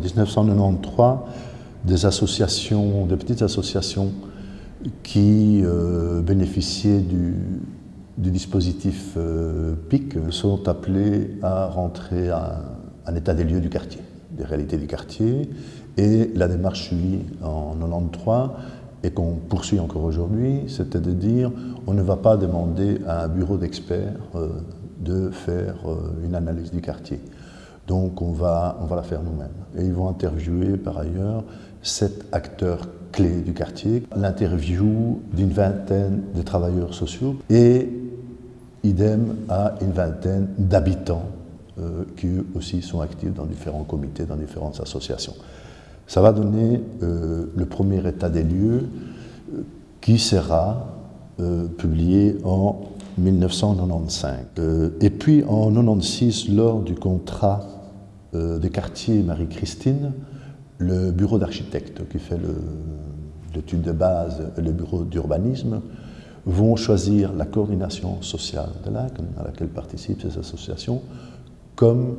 1993, des associations, des petites associations qui euh, bénéficiaient du, dispositif euh, PIC sont appelées à rentrer à un état des lieux du quartier, des réalités du quartier. Et la démarche suivie en 93 et qu'on poursuit encore aujourd'hui, c'était de dire on ne va pas demander à un bureau d'experts euh, de faire une analyse du quartier. Donc on va, la faire nous-mêmes. Et ils vont interviewer par ailleurs sept acteurs clés du quartier, l'interview d'une vingtaine de travailleurs sociaux et idem à une vingtaine d'habitants euh, qui eux aussi sont actifs dans différents comités, dans différentes associations. Ça va donner euh, le premier état des lieux euh, qui sera publié en 1995. et puis en 1996, lors du contrat des quartiers Marie-Christine, le bureau d'architectes qui fait l'étude de base et le bureau d'urbanisme vont choisir la coordination sociale de l'AC, à laquelle participent ces associations, comme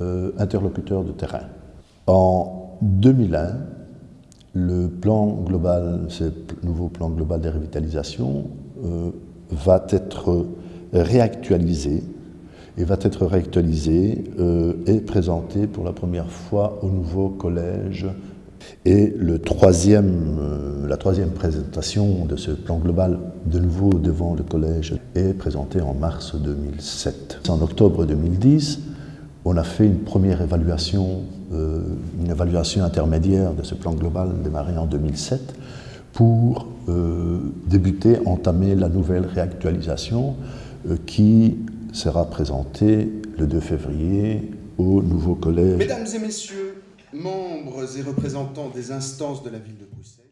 euh, interlocuteur de terrain. En 2001, le plan global, ce nouveau plan global de revitalisation, euh, va être réactualisé et va être réactualisé euh, et présenté pour la première fois au nouveau collège. Et le troisième, euh, la troisième présentation de ce plan global, de nouveau devant le collège, est présentée en mars 2007. En octobre 2010, on a fait une première évaluation, euh, une évaluation intermédiaire de ce plan global démarré en 2007 pour débuter, entamer la nouvelle réactualisation qui sera présenté le 2 février au nouveau collège. Mesdames et messieurs, membres et représentants des instances de la ville de Bruxelles,